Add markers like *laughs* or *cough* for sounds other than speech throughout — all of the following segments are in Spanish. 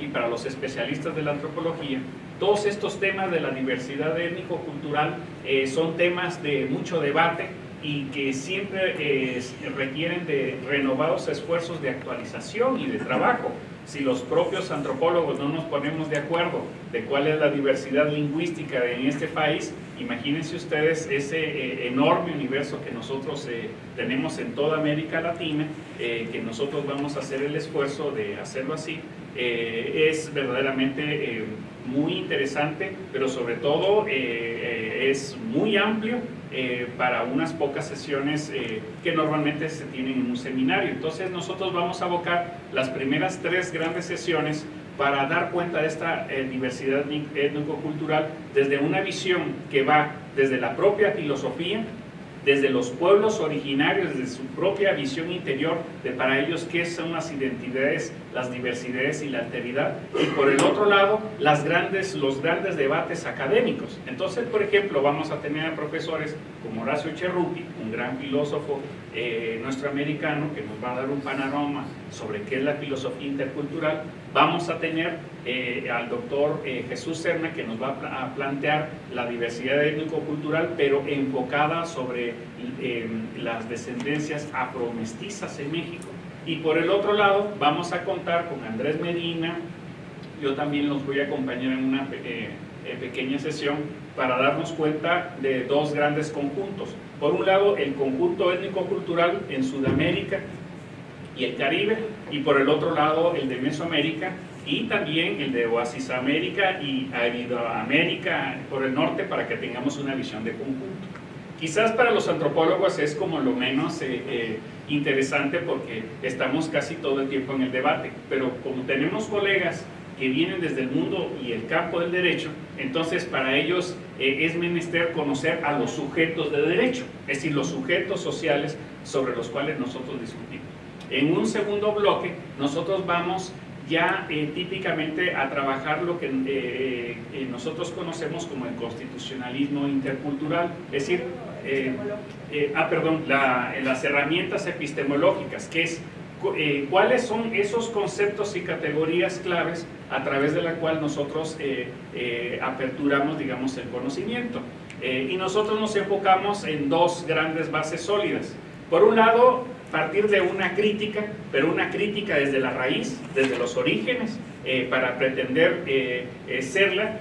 y para los especialistas de la antropología, todos estos temas de la diversidad étnico-cultural eh, son temas de mucho debate y que siempre eh, requieren de renovados esfuerzos de actualización y de trabajo si los propios antropólogos no nos ponemos de acuerdo de cuál es la diversidad lingüística en este país, imagínense ustedes ese eh, enorme universo que nosotros eh, tenemos en toda América Latina, eh, que nosotros vamos a hacer el esfuerzo de hacerlo así, es verdaderamente muy interesante, pero sobre todo es muy amplio eh, para unas pocas sesiones eh, que normalmente se tienen en un seminario. Entonces nosotros vamos a abocar las primeras tres grandes sesiones para dar cuenta de esta eh, diversidad étnico-cultural desde una visión que va desde la propia filosofía, desde los pueblos originarios, desde su propia visión interior de para ellos qué son las identidades, las diversidades y la alteridad, y por el otro lado, los grandes debates académicos. Entonces, por ejemplo, vamos a tener a profesores como Horacio Cerruti, un gran filósofo eh, que nos va a dar un panorama sobre qué es la filosofía intercultural. Vamos a tener eh, al doctor eh, Jesús Serna que nos va a plantear la diversidad étnico-cultural, pero enfocada sobre las descendencias afromestizas en México. Y por el otro lado, vamos a contar con Andrés Medina, yo también los voy a acompañar en una pequeña sesión para darnos cuenta de dos grandes conjuntos. Por un lado, el conjunto étnico-cultural en Sudamérica y el Caribe, y por el otro lado, el de Mesoamérica, y también el de Oasis América y América por el norte para que tengamos una visión de conjunto. Quizás para los antropólogos es como lo menos eh, eh, interesante porque estamos casi todo el tiempo en el debate, pero como tenemos colegas que vienen desde el mundo y el campo del derecho, entonces para ellos eh, es menester conocer a los sujetos de derecho, es decir, los sujetos sociales sobre los cuales nosotros discutimos. En un segundo bloque, nosotros vamos ya eh, típicamente a trabajar lo que eh, nosotros conocemos como el constitucionalismo intercultural, es decir, ah, perdón, las herramientas epistemológicas, que es eh, cuáles son esos conceptos y categorías claves a través de la cual nosotros eh, eh, aperturamos, digamos, el conocimiento. y nosotros nos enfocamos en dos grandes bases sólidas. Por un lado, partir de una crítica, pero una crítica desde la raíz, desde los orígenes, para pretender serla,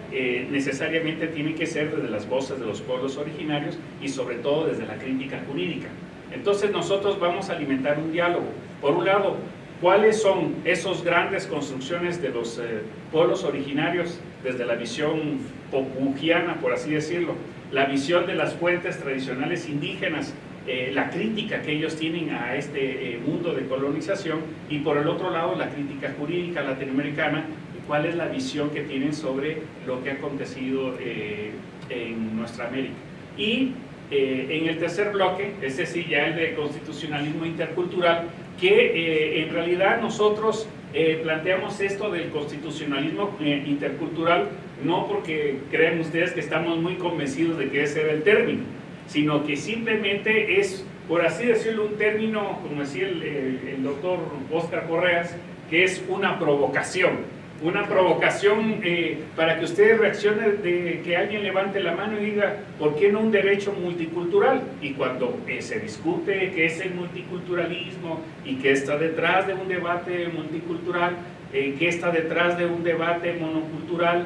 necesariamente tiene que ser desde las voces de los pueblos originarios y sobre todo desde la crítica jurídica. Entonces nosotros vamos a alimentar un diálogo por un lado, ¿cuáles son esas grandes construcciones de los eh, pueblos originarios desde la visión popugiana, por así decirlo? La visión de las fuentes tradicionales indígenas, eh, la crítica que ellos tienen a este eh, mundo de colonización y por el otro lado la crítica jurídica latinoamericana, cuál es la visión que tienen sobre lo que ha acontecido en nuestra América. Y en el tercer bloque, ese sí ya el de constitucionalismo intercultural, que eh, en realidad nosotros eh, planteamos esto del constitucionalismo eh, intercultural no porque crean ustedes que estamos muy convencidos de que ese era el término, sino que simplemente es, por así decirlo, un término, como decía el, el doctor Oscar Correas, que es una provocación una provocación eh, para que ustedes reaccionen de que alguien levante la mano y diga, ¿por qué no un derecho multicultural? Y cuando eh, se discute qué es el multiculturalismo y qué está detrás de un debate multicultural, eh, qué está detrás de un debate monocultural,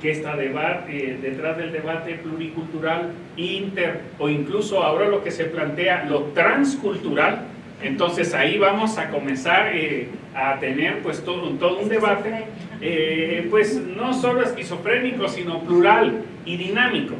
qué está detrás del debate pluricultural, inter, o incluso ahora lo que se plantea, lo transcultural, entonces ahí vamos a comenzar eh, a tener pues todo, todo un debate, eh, pues no solo esquizofrénico, sino plural y dinámico.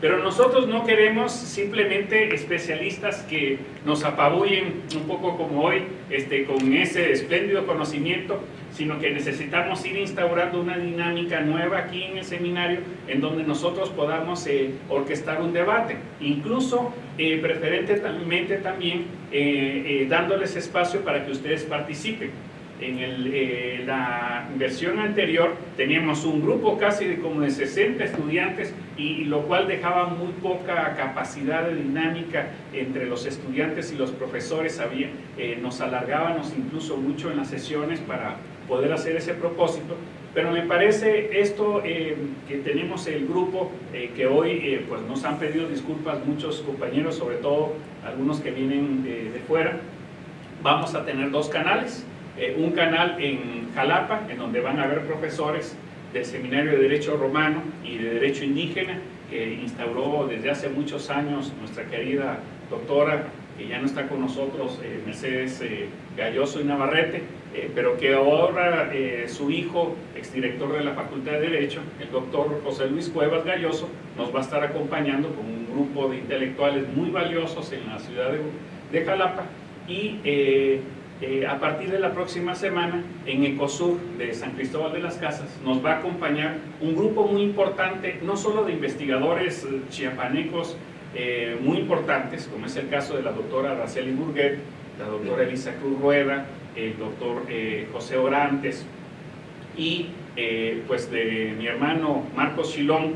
Pero nosotros no queremos simplemente especialistas que nos apabullen un poco como hoy, este, con ese espléndido conocimiento, sino que necesitamos ir instaurando una dinámica nueva aquí en el seminario en donde nosotros podamos eh, orquestar un debate, incluso eh, preferentemente también eh, dándoles espacio para que ustedes participen. En el, la versión anterior teníamos un grupo casi de como de 60 estudiantes y, lo cual dejaba muy poca capacidad de dinámica entre los estudiantes y los profesores. Había, nos alargábamos incluso mucho en las sesiones para poder hacer ese propósito. Pero me parece esto eh, que tenemos el grupo eh, que hoy eh, pues nos han pedido disculpas muchos compañeros, sobre todo algunos que vienen de, de fuera. Vamos a tener dos canales, un canal en Jalapa, en donde van a haber profesores del Seminario de Derecho Romano y de Derecho Indígena, que instauró desde hace muchos años nuestra querida doctora, que ya no está con nosotros, eh, Mercedes eh, Galloso y Navarrete, eh, pero que ahora su hijo, exdirector de la Facultad de Derecho, el doctor José Luis Cuevas Galloso, nos va a estar acompañando con un grupo de intelectuales muy valiosos en la ciudad de, de Jalapa y eh, a partir de la próxima semana en Ecosur de San Cristóbal de las Casas nos va a acompañar un grupo muy importante, no solo de investigadores eh, chiapanecos eh, muy importantes, como es el caso de la doctora Araceli Burguet, la doctora Elisa Cruz Rueda, el doctor José Orantes y pues de mi hermano Marcos Chilón,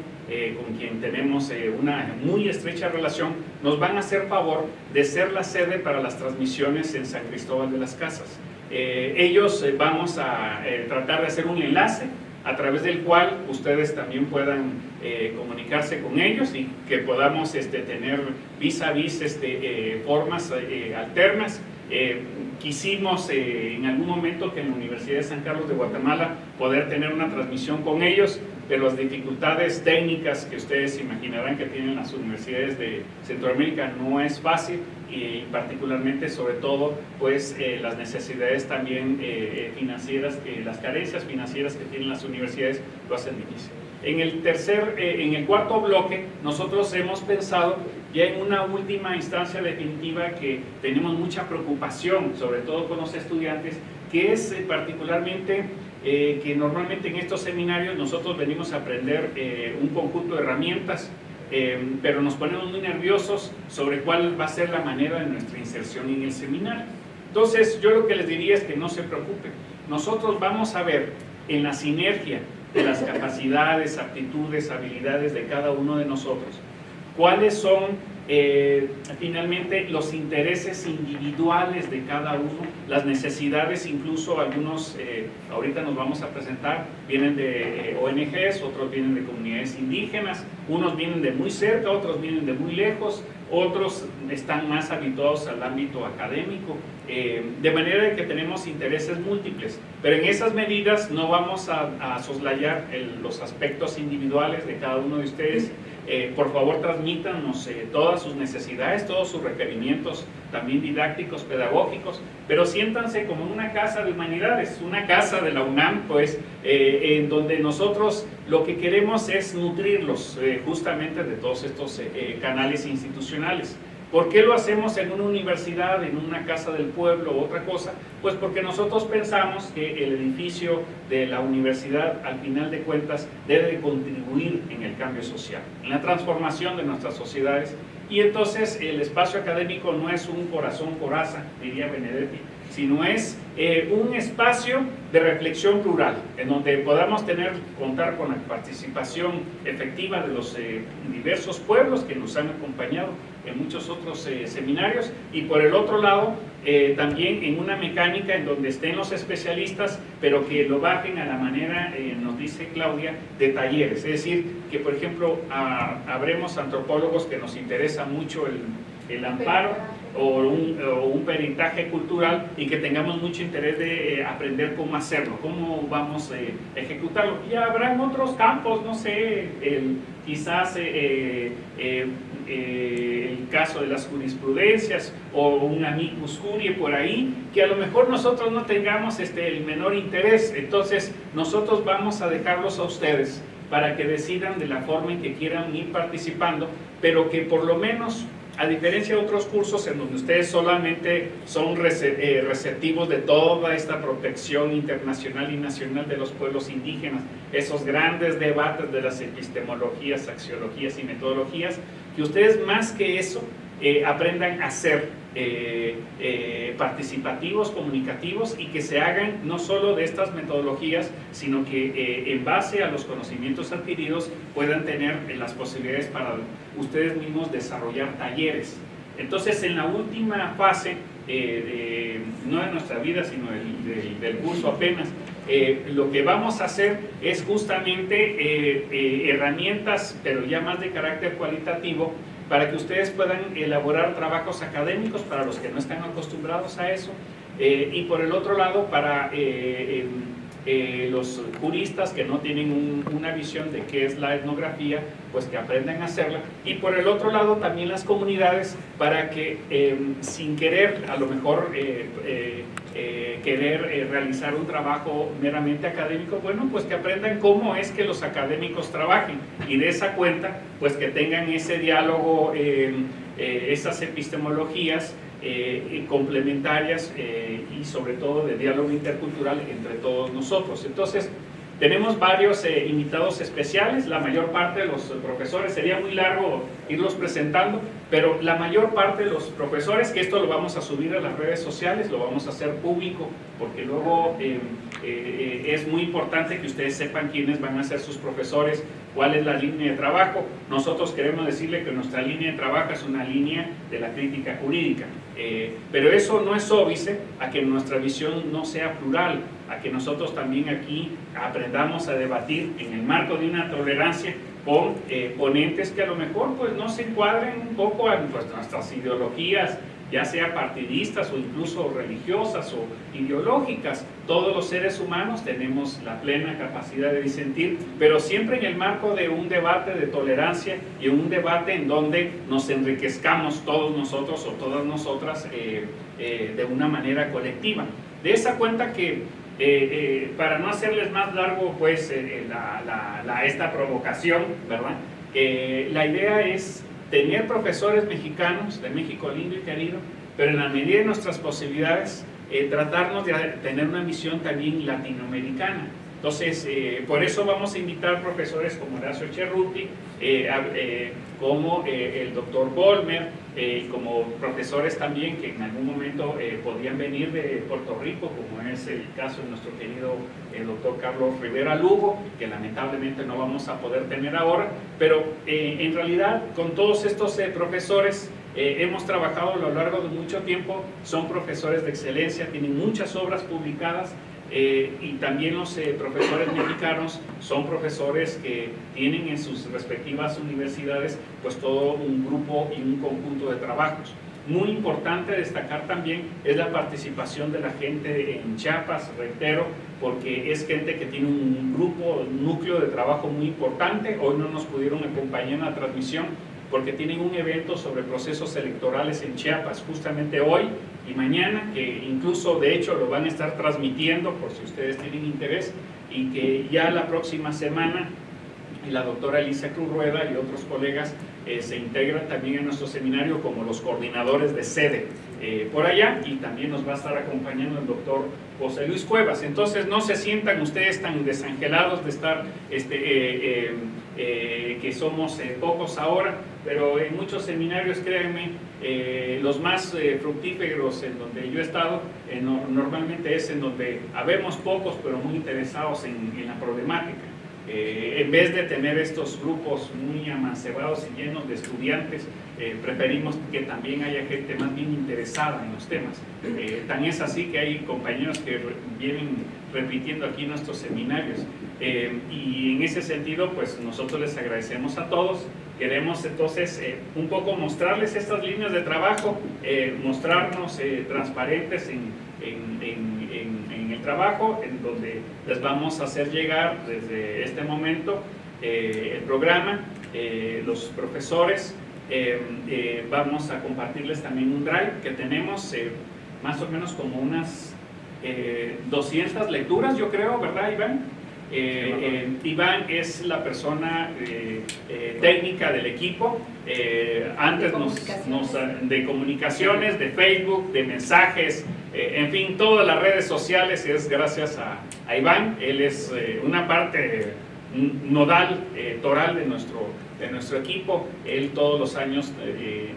con quien tenemos una muy estrecha relación, nos van a hacer favor de ser la sede para las transmisiones en San Cristóbal de las Casas. Eh, ellos vamos a tratar de hacer un enlace a través del cual ustedes también puedan comunicarse con ellos y que podamos este, tener vis a vis este, formas alternas. quisimos en algún momento que en la Universidad de San Carlos de Guatemala poder tener una transmisión con ellos, pero las dificultades técnicas que ustedes imaginarán que tienen las universidades de Centroamérica no es fácil y particularmente sobre todo pues eh, las necesidades también eh, financieras, las carencias financieras que tienen las universidades lo hacen difícil. En el tercer, eh, en el cuarto bloque nosotros hemos pensado ya en una última instancia definitiva que tenemos mucha preocupación, sobre todo con los estudiantes, que es particularmente eh, que normalmente en estos seminarios nosotros venimos a aprender eh, un conjunto de herramientas, eh, pero nos ponemos muy nerviosos sobre cuál va a ser la manera de nuestra inserción en el seminario. Entonces, yo lo que les diría es que no se preocupen. Nosotros vamos a ver en la sinergia de las capacidades, aptitudes, habilidades de cada uno de nosotros, cuáles son eh, finalmente los intereses individuales de cada uno, las necesidades, incluso algunos, eh, ahorita nos vamos a presentar, vienen de eh, ONGs, otros vienen de comunidades indígenas, unos vienen de muy cerca, otros vienen de muy lejos, otros están más habituados al ámbito académico, de manera que tenemos intereses múltiples, pero en esas medidas no vamos a, soslayar los aspectos individuales de cada uno de ustedes, eh, por favor transmítanos eh, todas sus necesidades, todos sus requerimientos, también didácticos, pedagógicos, pero siéntanse como una casa de humanidades, una casa de la UNAM, pues, eh, en donde nosotros lo que queremos es nutrirlos justamente de todos estos canales institucionales. ¿Por qué lo hacemos en una universidad, en una casa del pueblo o otra cosa? Pues porque nosotros pensamos que el edificio de la universidad, al final de cuentas, debe contribuir en el cambio social, en la transformación de nuestras sociedades. Y entonces el espacio académico no es un corazón coraza, diría Benedetti, sino es eh, un espacio de reflexión plural, en donde podamos tener, contar con la participación efectiva de los eh, diversos pueblos que nos han acompañado en muchos otros eh, seminarios, y por el otro lado, también en una mecánica en donde estén los especialistas, pero que lo bajen a la manera, nos dice Claudia, de talleres, es decir, que por ejemplo, habremos antropólogos que nos interesa mucho el, el amparo, o un, peritaje cultural y que tengamos mucho interés de eh, aprender cómo hacerlo, cómo vamos eh, a ejecutarlo. Y habrá en otros campos, no sé, quizás eh, el caso de las jurisprudencias o un amicus curiae por ahí, que a lo mejor nosotros no tengamos este, el menor interés, entonces nosotros vamos a dejarlos a ustedes para que decidan de la forma en que quieran ir participando, pero que por lo menos a diferencia de otros cursos en donde ustedes solamente son eh, receptivos de toda esta protección internacional y nacional de los pueblos indígenas, esos grandes debates de las epistemologías, axiologías y metodologías, que ustedes más que eso eh, aprendan a ser eh, eh, participativos, comunicativos y que se hagan no solo de estas metodologías, sino que en base a los conocimientos adquiridos puedan tener las posibilidades para ustedes mismos desarrollar talleres. Entonces, en la última fase, no de nuestra vida, sino del curso apenas, lo que vamos a hacer es justamente herramientas, pero ya más de carácter cualitativo, para que ustedes puedan elaborar trabajos académicos para los que no están acostumbrados a eso, y por el otro lado para em, eh, los juristas que no tienen una visión de qué es la etnografía, pues que aprendan a hacerla. Y por el otro lado también las comunidades para que em, sin querer, a lo mejor eh, eh, querer realizar un trabajo meramente académico, bueno, pues que aprendan cómo es que los académicos trabajen y de esa cuenta, pues que tengan ese diálogo, em, esas epistemologías eh, complementarias eh, y sobre todo de diálogo intercultural entre todos nosotros. Entonces, tenemos varios eh, invitados especiales, la mayor parte de los profesores, sería muy largo irlos presentando, pero la mayor parte de los profesores, que esto lo vamos a subir a las redes sociales, lo vamos a hacer público, porque luego es muy importante que ustedes sepan quiénes van a ser sus profesores, cuál es la línea de trabajo. Nosotros queremos decirle que nuestra línea de trabajo es una línea de la crítica jurídica. Eh, pero eso no es óbice a que nuestra visión no sea plural, a que nosotros también aquí aprendamos a debatir en el marco de una tolerancia con eh, ponentes que a lo mejor pues, no se encuadren un poco a pues, nuestras ideologías ya sea partidistas o incluso religiosas o ideológicas. Todos los seres humanos tenemos la plena capacidad de disentir, pero siempre en el marco de un debate de tolerancia y un debate en donde nos enriquezcamos todos nosotros o todas nosotras eh, eh, de una manera colectiva. De esa cuenta que eh, para no hacerles más largo pues esta provocación, ¿verdad? la idea es tener profesores mexicanos de México lindo y querido, pero en la medida de nuestras posibilidades, eh, tratarnos de tener una misión también latinoamericana. Entonces, eh, por eso vamos a invitar profesores como Horacio Cerruti, eh, como el doctor Bolmer, como profesores también que en algún momento podían venir de Puerto Rico, como es el caso de nuestro querido doctor Carlos Rivera Lugo, que lamentablemente no vamos a poder tener ahora, pero en realidad con todos estos profesores hemos trabajado a lo largo de mucho tiempo, son profesores de excelencia, tienen muchas obras publicadas, eh, y también los eh, profesores mexicanos son profesores que tienen en sus respectivas universidades pues todo un grupo y un conjunto de trabajos. Muy importante destacar también es la participación de la gente en Chiapas, reitero, porque es gente que tiene un grupo, un núcleo de trabajo muy importante. Hoy no nos pudieron acompañar en la transmisión, porque tienen un evento sobre procesos electorales en Chiapas justamente hoy y mañana, que incluso de hecho lo van a estar transmitiendo por si ustedes tienen interés y que ya la próxima semana la doctora Alicia Cruz Rueda y otros colegas eh, se integran también en nuestro seminario como los coordinadores de sede eh, por allá y también nos va a estar acompañando el doctor José Luis Cuevas. Entonces no se sientan ustedes tan desangelados de estar este, eh, que somos pocos ahora, pero en muchos seminarios, créanme, los más fructíferos en donde yo he estado, normalmente es en donde habemos pocos, pero muy interesados en la problemática. En vez de tener estos grupos muy amancebados y llenos de estudiantes, preferimos que también haya gente más bien interesada en los temas. tan es así que hay compañeros que vienen repitiendo aquí nuestros seminarios. Eh, y en ese sentido, pues nosotros les agradecemos a todos. Queremos entonces eh, un poco mostrarles estas líneas de trabajo, eh, mostrarnos transparentes en, trabajo, en donde les vamos a hacer llegar desde este momento el programa, los profesores, vamos a compartirles también un drive que tenemos más o menos como unas 200 lecturas, yo creo, ¿verdad Iván? Eh, eh, Iván es la persona eh, técnica del equipo, antes nos, de comunicaciones, de Facebook, de mensajes, en fin, todas las redes sociales es gracias a, Iván, él es una parte nodal, toral de nuestro, de nuestro equipo, él todos los años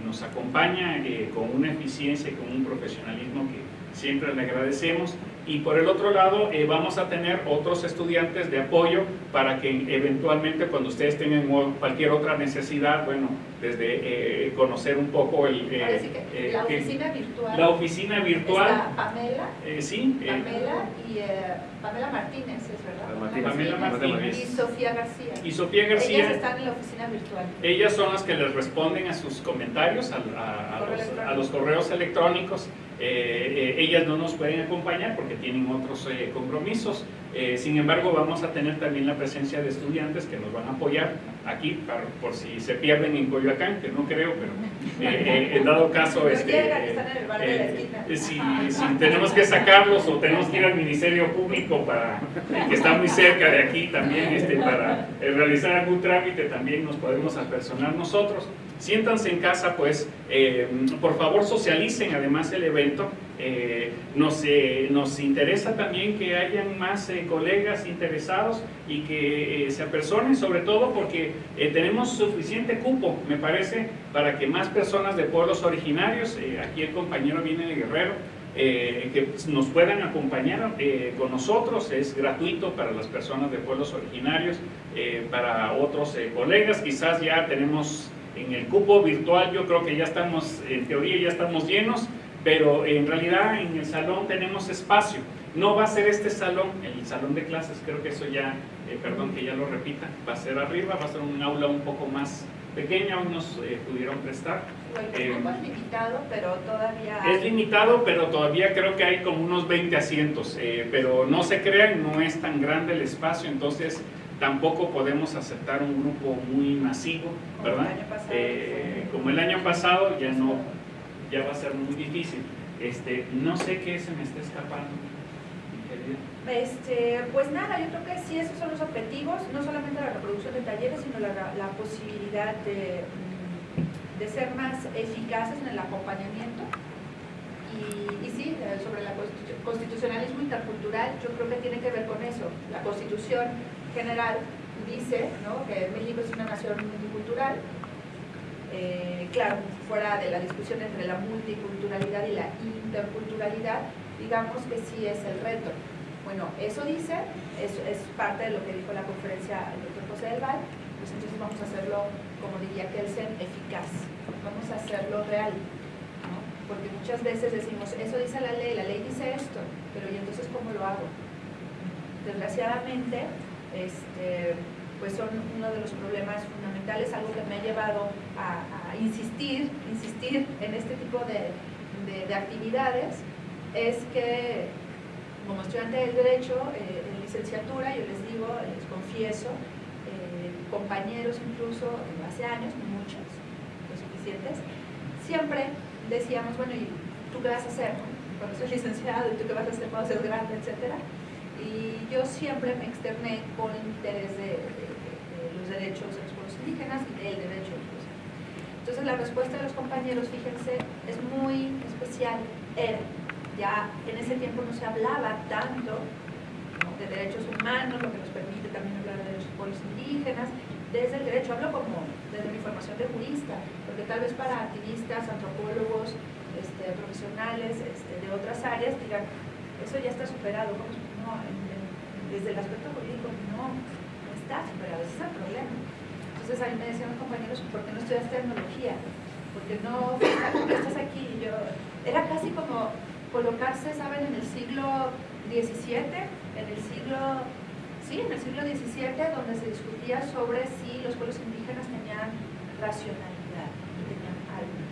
nos acompaña con una eficiencia y con un profesionalismo que siempre le agradecemos. Y por el otro lado eh, vamos a tener otros estudiantes de apoyo para que eventualmente cuando ustedes tengan cualquier otra necesidad, bueno, desde conocer un poco el... la oficina virtual. La oficina virtual. Pamela. sí. Pamela y Pamela Martínez, es verdad. Pamela Martínez. Y Sofía García. Y Sofía García. Ellas están en la oficina virtual. Ellas son las que les responden a sus comentarios, a, a, los, correos electrónicos. ellas no nos pueden acompañar porque tienen otros compromisos. sin embargo, vamos a tener también la presencia de estudiantes que nos van a apoyar aquí por si se pierden en Coyoacán, que no creo, pero en dado caso, este, si, si, tenemos que sacarlos o tenemos que ir al Ministerio Público para que está muy cerca de aquí también este, para realizar algún trámite, también nos podemos apersonar nosotros. Siéntanse en casa, pues, eh, por favor socialicen además el evento. Eh, nos, eh, nos, interesa también que hayan más colegas interesados y que se apersonen, sobre todo porque tenemos suficiente cupo, me parece, para que más personas de pueblos originarios, aquí el compañero viene de Guerrero, que nos puedan acompañar con nosotros, es gratuito para las personas de pueblos originarios, para otros colegas, quizás ya tenemos en el cupo virtual yo creo que ya estamos, en teoría ya estamos llenos, pero en realidad en el salón tenemos espacio. No va a ser este salón, el salón de clases, creo que eso ya, eh, perdón que ya lo repita, va a ser arriba, va a ser un aula un poco más pequeña, unos eh, pudieron prestar. El eh, es limitado, pero todavía Es limitado, pero todavía creo que hay como unos 20 asientos, pero no se crean, no es tan grande el espacio, entonces tampoco podemos aceptar un grupo muy masivo, ¿verdad? Eh, como el año pasado ya no, ya va a ser muy difícil. Este, no sé qué se me está escapando. Este, pues nada, yo creo que sí, esos son los objetivos, no solamente la reproducción de talleres, sino la, la posibilidad de, de, ser más eficaces en el acompañamiento. Y, y sí, sobre el constitucionalismo intercultural, yo creo que tiene que ver con eso. La constitución general dice que México es una nación multicultural, eh, claro, fuera de la discusión entre la multiculturalidad y la interculturalidad, digamos que sí es el reto. Bueno, eso dice, eso es parte de lo que dijo la conferencia el doctor José del Val, pues entonces vamos a hacerlo, como diría Kelsen, eficaz, vamos a hacerlo real, porque muchas veces decimos, eso dice la ley, la ley dice esto, pero ¿y entonces cómo lo hago? Desgraciadamente, este, pues son uno de los problemas fundamentales, algo que me ha llevado a, insistir, insistir en este tipo de, actividades, es que como estudiante del Derecho, eh, en licenciatura, yo les digo, les confieso, compañeros incluso hace años, muchos, los suficientes, siempre decíamos, bueno, ¿y tú qué vas a hacer cuando seas licenciado? ¿Y tú qué vas a hacer cuando seas grande? Etcétera y yo siempre me externé con el interés de, los derechos de los pueblos indígenas y del derecho de los Entonces la respuesta de los compañeros, fíjense, es muy especial. Era, ya en ese tiempo no se hablaba tanto de derechos humanos, lo que nos permite también hablar de los pueblos indígenas, desde el derecho, hablo como desde mi formación de jurista, porque tal vez para activistas, antropólogos, este, profesionales este, de otras áreas digan, eso ya está superado, desde el aspecto jurídico no, no está superado, ese es el problema. Entonces ahí me decían los compañeros, ¿por qué no estudias tecnología? Porque no, ¿por estás aquí? Yo, era casi como colocarse, ¿saben? En el siglo XVII, en el siglo, sí, en el siglo XVII, donde se discutía sobre si los pueblos indígenas tenían racionalidad, tenían alma,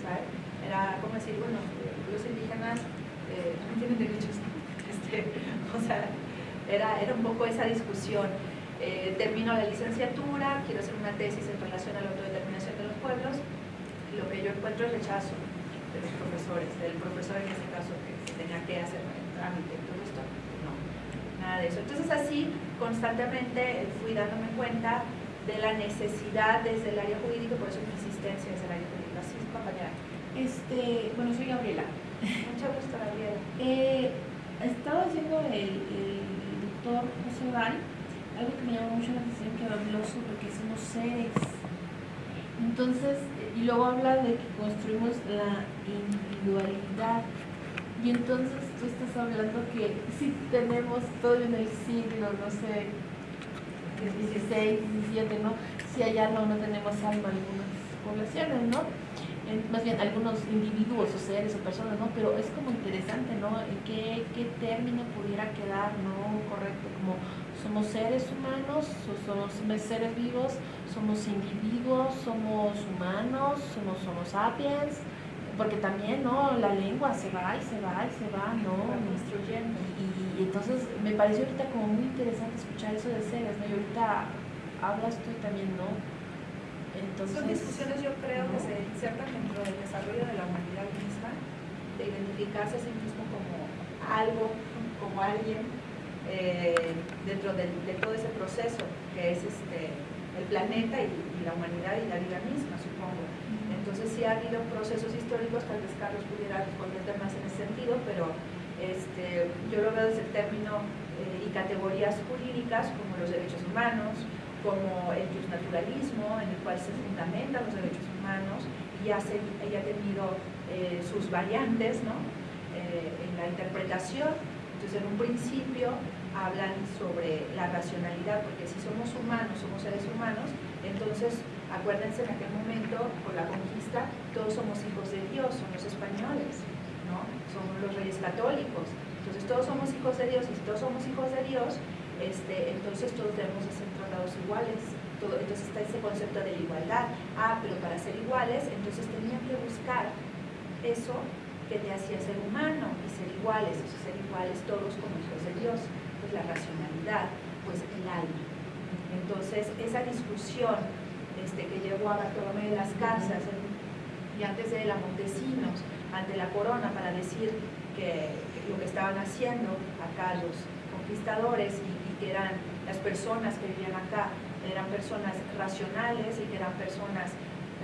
¿sabes? Era como decir, bueno, los indígenas eh, también tienen derechos, *laughs* este, o sea, era, era un poco esa discusión. Eh, termino la licenciatura, quiero hacer una tesis en relación a la autodeterminación de los pueblos, lo que yo encuentro es rechazo de los profesores, del profesor en este caso que tenía que hacer el trámite, no, nada de eso. Entonces así constantemente fui dándome cuenta de la necesidad desde el área jurídica, por eso mi insistencia desde el área jurídica. Así, compañera. Este, bueno, soy Gabriela. Mucho gusto, Gabriela. Eh, estaba haciendo el doctor José Val, algo que me llamó mucho la atención que habló sobre que somos seres. Entonces, y luego habla de que construimos la individualidad. Y entonces estás hablando que si tenemos todo en el siglo, no sé, 16, 17, ¿no? Si allá no, no tenemos alma alguna. poblaciones, ¿no? más bien algunos individuos o seres o personas, ¿no? Pero es como interesante, ¿no? ¿Qué, qué término pudiera quedar, ¿no? Correcto, como somos seres humanos, somos seres vivos, somos individuos, somos humanos, somos somos sapiens, porque también, ¿no? La lengua se va y se va y se va, ¿no? Construyendo. Y, y, entonces me pareció ahorita como muy interesante escuchar eso de seres, ¿no? Y ahorita hablas tú también, ¿no? Entonces, Son discusiones yo creo que se insertan dentro del desarrollo de la humanidad misma, de identificarse a sí mismo como algo, como alguien, eh, dentro de, todo ese proceso que es este, el planeta y, la humanidad y la vida misma, supongo. Entonces sí ha habido procesos históricos, tal vez Carlos pudiera responderte más en ese sentido, pero este, yo lo veo desde el término eh, y categorías jurídicas como los derechos humanos, como el naturalismo, en el cual se fundamentan los derechos humanos y ha, ha tenido eh, sus variantes ¿no? Eh, en la interpretación. Entonces, en un principio hablan sobre la racionalidad, porque si somos humanos, somos seres humanos, entonces acuérdense en aquel momento, por la conquista, todos somos hijos de Dios, somos españoles, ¿no? somos los reyes católicos. Entonces todos somos hijos de Dios y si todos somos hijos de Dios, este, entonces todos debemos de ser tratados iguales. Entonces está ese concepto de igualdad. Ah, pero para ser iguales, entonces tenían que buscar eso que te hacía ser humano y ser iguales, ser iguales todos como hijos de Dios, pues la racionalidad, pues el alma. Entonces esa discusión este, que llevó a Bartolomé de las Casas y antes de la Montesinos ante la corona para decir que, lo que estaban haciendo acá los conquistadores y que eran las personas que vivían acá, eran personas racionales y que eran personas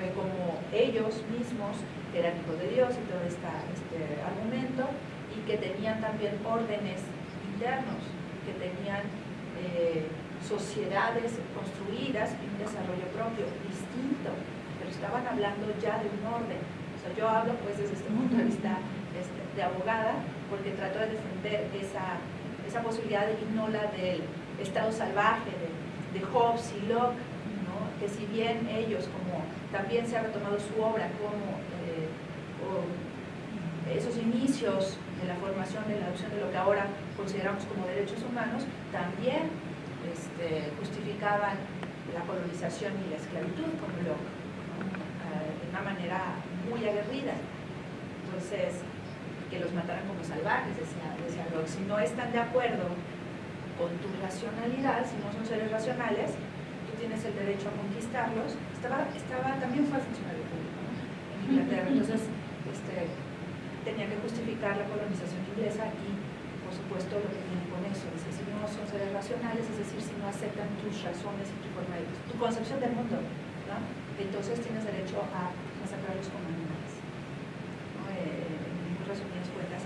eh, como ellos mismos, que eran hijos de Dios y todo este argumento, y que tenían también órdenes internos, que tenían eh, sociedades construidas y un desarrollo propio distinto, pero estaban hablando ya de un orden. O sea, yo hablo pues desde este punto de vista este, de abogada, porque trato de defender esa esa posibilidad y no la del estado salvaje de, Hobbes y Locke, que si bien ellos, como también se ha retomado su obra como eh, esos inicios de la formación de la adopción de lo que ahora consideramos como derechos humanos, también este, justificaban la colonización y la esclavitud como Locke, eh, de una manera muy aguerrida. Entonces, que los mataran como salvajes, decía, decía Locke. Si no están de acuerdo con tu racionalidad, si no son seres racionales, tú tienes el derecho a conquistarlos. Estaba, estaba también fue funcionario público en Inglaterra, entonces este, tenía que justificar la colonización inglesa y, por supuesto, lo que tiene con eso. No son seres racionales, es decir, si no aceptan tus razones y tu forma de tu concepción del mundo, entonces tienes derecho a masacrarlos como animales. ¿no? Eh, resumidas cuentas.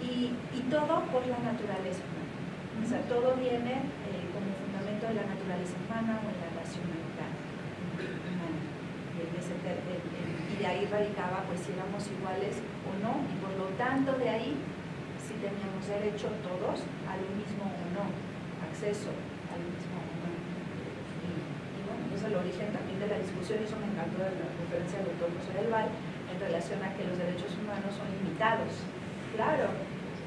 Y, y, todo por la naturaleza humana. O sea, todo viene eh, como fundamento de la naturaleza humana o en la racionalidad humana. Y de ahí radicaba pues si éramos iguales o no, y por lo tanto de ahí si teníamos derecho todos a lo mismo o no, acceso al mismo o no. Y, y bueno, es el origen también de la discusión, y eso me encantó de la conferencia del doctor José del Val, en relación a que los derechos humanos son limitados. Claro,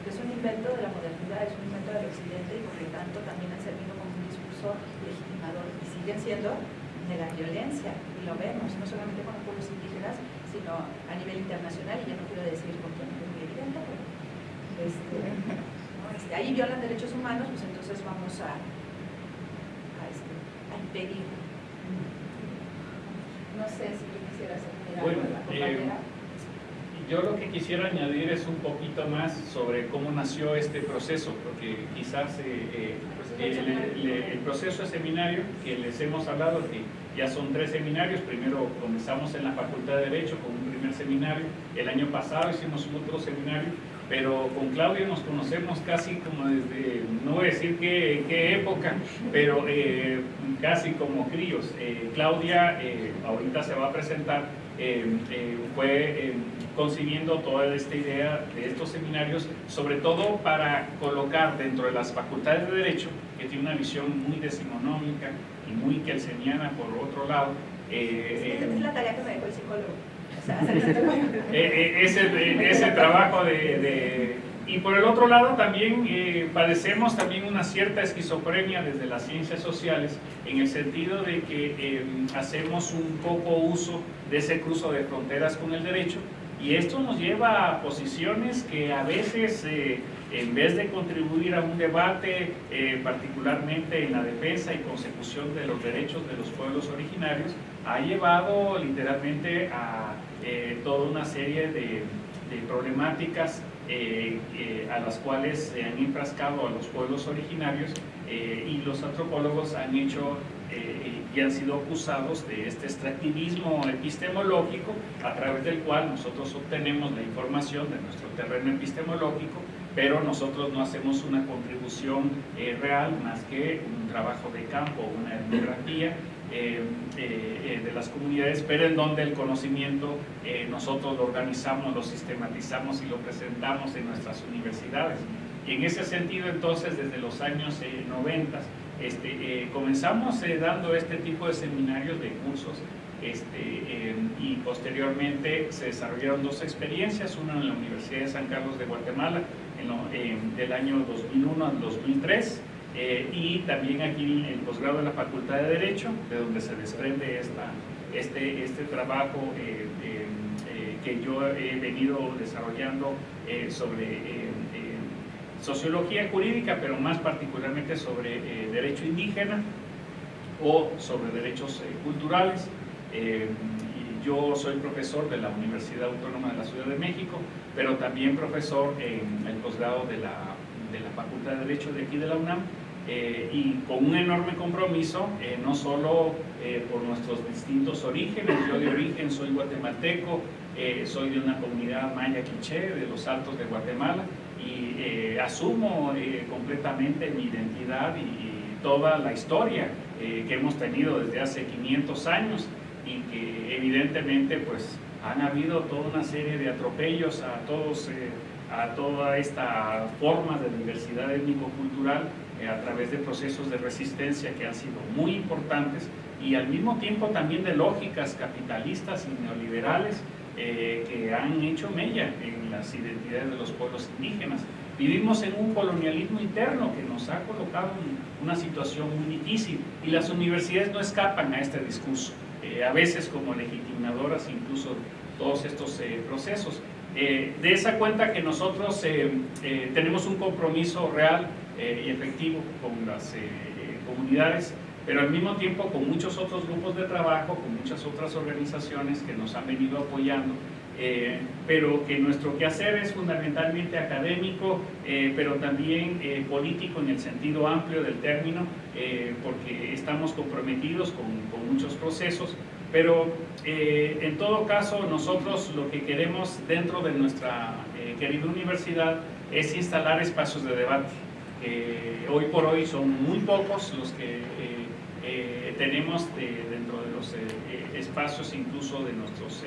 es un invento de la modernidad, es un invento del occidente y por lo tanto también han servido como un discurso legitimador y siguen siendo de la violencia, y lo vemos, no solamente con los pueblos indígenas, sino a nivel internacional, y ya no quiero decir con quién, es muy evidente, pero este, este, ahí violan derechos humanos, pues entonces vamos a, a, este, a impedir. No sé si quisieras bueno, eh, yo lo que quisiera añadir es un poquito más sobre cómo nació este proceso, porque quizás eh, eh, el, proceso de seminario que les hemos hablado, que ya son tres seminarios, primero comenzamos en la Facultad de Derecho con un primer seminario, el año pasado hicimos otro seminario, pero con Claudio nos conocemos casi como desde, no voy a decir qué, qué época, pero casi como críos. Claudia ahorita se va a presentar eh, eh, fue eh, concibiendo toda esta idea de estos seminarios, sobre todo para colocar dentro de las facultades de Derecho, que tiene una visión muy decimonómica y muy kelseniana por otro lado, es la tarea que me dejó el psicólogo. *laughs* ese, ese trabajo de y por el otro lado también eh, padecemos también una cierta esquizofrenia desde las ciencias sociales en el sentido de que eh, hacemos un poco uso de ese cruzo de fronteras con el derecho y esto nos lleva a posiciones que a veces eh, en vez de contribuir a un debate particularmente en la defensa y consecución de los derechos de los pueblos originarios ha llevado literalmente a toda una serie de, de problemáticas eh, eh, a las cuales se han enfrascado a los pueblos originarios eh, y los antropólogos han hecho y han sido acusados de este extractivismo epistemológico a través del cual nosotros obtenemos la información de nuestro terreno epistemológico pero nosotros no hacemos una contribución real más que un trabajo de campo, una etnografía eh, eh, de las comunidades, pero en donde el conocimiento eh, nosotros lo organizamos, lo sistematizamos y lo presentamos en nuestras universidades. Y en ese sentido, entonces, desde los años 90, este, comenzamos dando este tipo de seminarios, de cursos, este, y posteriormente se desarrollaron dos experiencias, una en la Universidad de San Carlos de Guatemala, en del año 2001 al 2003, eh, y también aquí el posgrado de la Facultad de Derecho, de donde se desprende esta, este, este trabajo eh, eh, que yo he venido desarrollando sobre sociología jurídica, pero más particularmente sobre derecho indígena o sobre derechos culturales. yo soy profesor de la Universidad Autónoma de la Ciudad de México, pero también profesor en el posgrado de la, de la Facultad de Derecho de aquí de la UNAM eh, y con un enorme compromiso, eh, no solo eh, por nuestros distintos orígenes, yo de origen soy guatemalteco, soy de una comunidad maya quiché de los Altos de Guatemala y asumo completamente mi identidad y, toda la historia que hemos tenido desde hace 500 años y que evidentemente pues han habido toda una serie de atropellos a todos a toda esta forma de diversidad étnico-cultural eh, a través de procesos de resistencia que han sido muy importantes y al mismo tiempo también de lógicas capitalistas y neoliberales eh, que han hecho mella en las identidades de los pueblos indígenas. Vivimos en un colonialismo interno que nos ha colocado en una situación muy difícil y las universidades no escapan a este discurso, eh, a veces como legitimadoras incluso todos estos procesos. De esa cuenta que nosotros tenemos un compromiso real eh, y efectivo con las eh, comunidades, pero al mismo tiempo con muchos otros grupos de trabajo, con muchas otras organizaciones que nos han venido apoyando, eh, pero que nuestro quehacer es fundamentalmente académico, pero también político en el sentido amplio del término, porque estamos comprometidos con muchos procesos, pero en todo caso nosotros lo que queremos dentro de nuestra querida universidad es instalar espacios de debate eh, hoy por hoy son muy pocos los que eh, eh, tenemos dentro de los espacios incluso de nuestras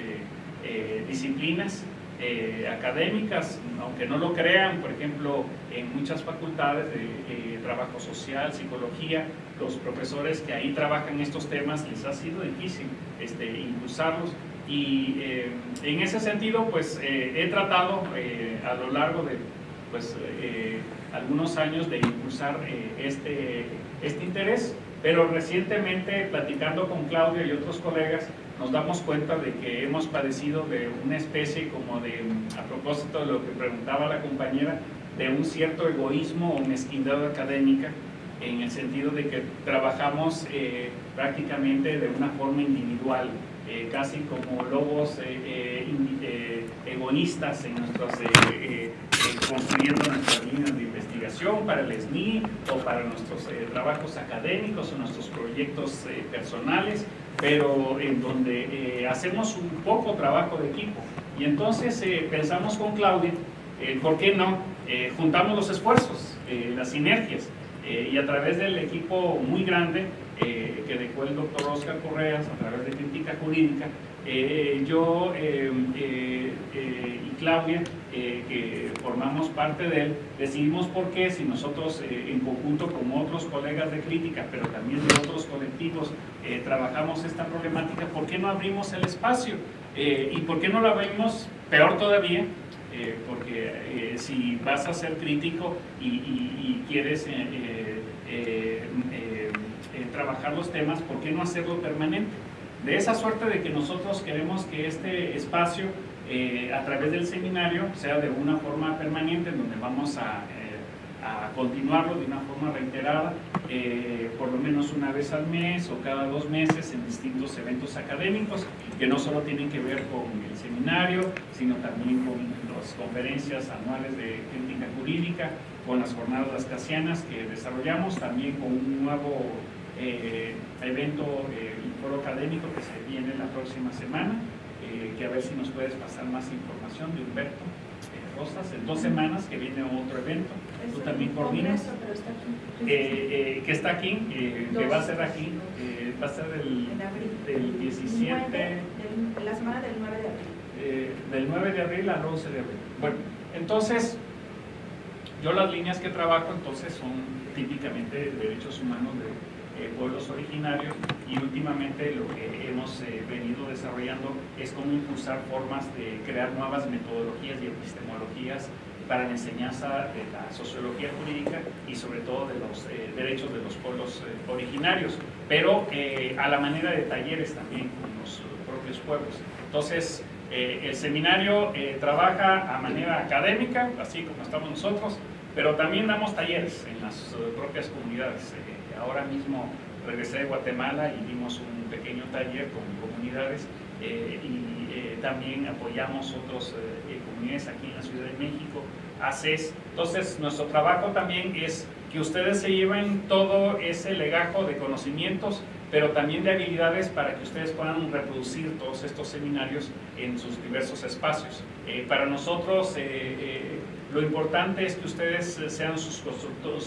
disciplinas académicas, aunque no lo crean, por ejemplo, en muchas facultades de trabajo social, psicología, los profesores que ahí trabajan estos temas les ha sido difícil este, impulsarlos. Y en ese sentido pues he tratado a lo largo de pues, eh, algunos años de impulsar eh, este, este interés, pero recientemente platicando con Claudio y otros colegas nos damos cuenta de que hemos padecido de una especie como de, a propósito de lo que preguntaba la compañera, de un cierto egoísmo o mezquindad académica en el sentido de que trabajamos eh, prácticamente de una forma individual, casi como lobos egoístas en nuestras construyendo nuestras líneas de investigación para el SNI o para nuestros eh, trabajos académicos o nuestros proyectos eh, personales, pero en donde eh, hacemos un poco trabajo de equipo. Y entonces pensamos con Claudia, ¿por qué no? juntamos los esfuerzos, las sinergias, y a través del equipo muy grande que dejó el doctor Oscar Correas a través de crítica jurídica, eh, yo eh, eh, eh, y Claudia, eh, que formamos parte de él, decidimos por qué, si nosotros eh, en conjunto con otros colegas de crítica, pero también de otros colectivos, eh, trabajamos esta problemática, ¿por qué no abrimos el espacio? Eh, ¿Y por qué no lo abrimos? Peor todavía, eh, porque eh, si vas a ser crítico y, y- quieres eh, trabajar los temas, ¿por qué no hacerlo permanente? De esa suerte de que nosotros queremos que este espacio, a través del seminario, sea de una forma permanente, en donde vamos a, a continuarlo de una forma reiterada, eh, por lo menos una vez al mes o cada dos meses en distintos eventos académicos, que no solo tienen que ver con el seminario, sino también con las conferencias anuales de crítica jurídica, con las jornadas lascasianas que desarrollamos, también con un nuevo eh, evento, eh, foro académico que se viene la próxima semana, eh, que a ver si nos puedes pasar más información de Humberto Rosas, en dos semanas que viene otro evento, tú también coordinas, eh, eh, que está aquí, eh, que va a ser aquí, eh, va a ser del, del 17, Nueve del- la semana del 9 de abril. eh, del 9 de abril al 11 de abril. Bueno, entonces, yo las líneas que trabajo entonces son típicamente de derechos humanos de eh, pueblos originarios y últimamente lo que hemos eh, venido desarrollando es cómo impulsar formas de crear nuevas metodologías y epistemologías para la enseñanza de la sociología jurídica y sobre todo de los eh, derechos de los pueblos eh, originarios, pero eh, a la manera de talleres también con los eh, propios pueblos. Entonces, eh, el seminario eh, trabaja a manera académica, así como estamos nosotros, pero también damos talleres en las propias comunidades. Eh, ahora mismo regresé de Guatemala y dimos un pequeño taller con comunidades eh, y eh, también apoyamos otras comunidades aquí en la Ciudad de México, ACES. Entonces, nuestro trabajo también es que ustedes se lleven todo ese legajo de conocimientos pero también de habilidades para que ustedes puedan reproducir todos estos seminarios en sus diversos espacios. Eh, para nosotros eh, eh, lo importante es que ustedes eh, sean sus constructores,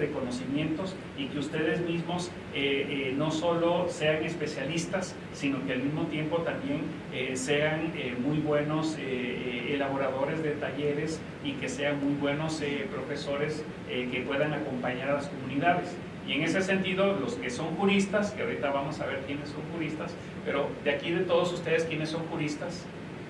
de conocimientos y que ustedes mismos eh, eh, no solo sean especialistas, sino que al mismo tiempo también eh, sean eh, muy buenos eh, eh, elaboradores de talleres y que sean muy buenos eh, profesores eh, que puedan acompañar a las comunidades. Y en ese sentido, los que son juristas, que ahorita vamos a ver quiénes son juristas, pero de aquí de todos ustedes, ¿quiénes son juristas?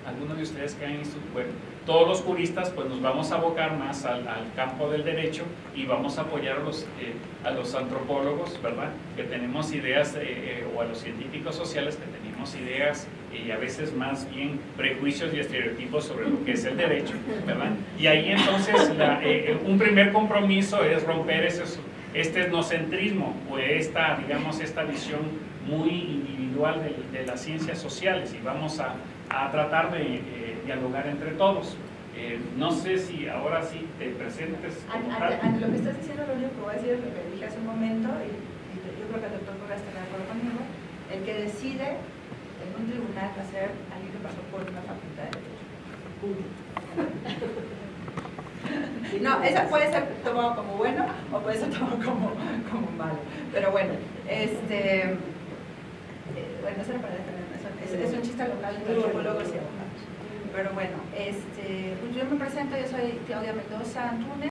Algunos de ustedes que han bueno, todos los juristas pues nos vamos a abocar más al, al campo del derecho y vamos a apoyar a los, eh, a los antropólogos, ¿verdad? Que tenemos ideas, eh, eh, o a los científicos sociales que tenemos ideas eh, y a veces más bien prejuicios y estereotipos sobre lo que es el derecho, ¿verdad? Y ahí entonces la, eh, un primer compromiso es romper esos este etnocentrismo o esta, digamos, esta visión muy individual de, de las ciencias sociales y vamos a, a tratar de eh, dialogar entre todos. Eh, no sé si ahora sí te presentes como tal. an- lo que estás diciendo, lo único que voy a decir es lo que dije hace un momento, y, y yo creo que el doctor Correa estará de acuerdo conmigo, el que decide en un tribunal va a ser alguien que pasó por una facultad de Derecho. No, eso puede ser tomado como bueno o puede ser tomado como, como malo. Pero bueno, este, eh, bueno, eso era para eso es, es un chiste local antropólogos y abogados. Pero bueno, este, pues yo me presento, yo soy Claudia Mendoza Antunes.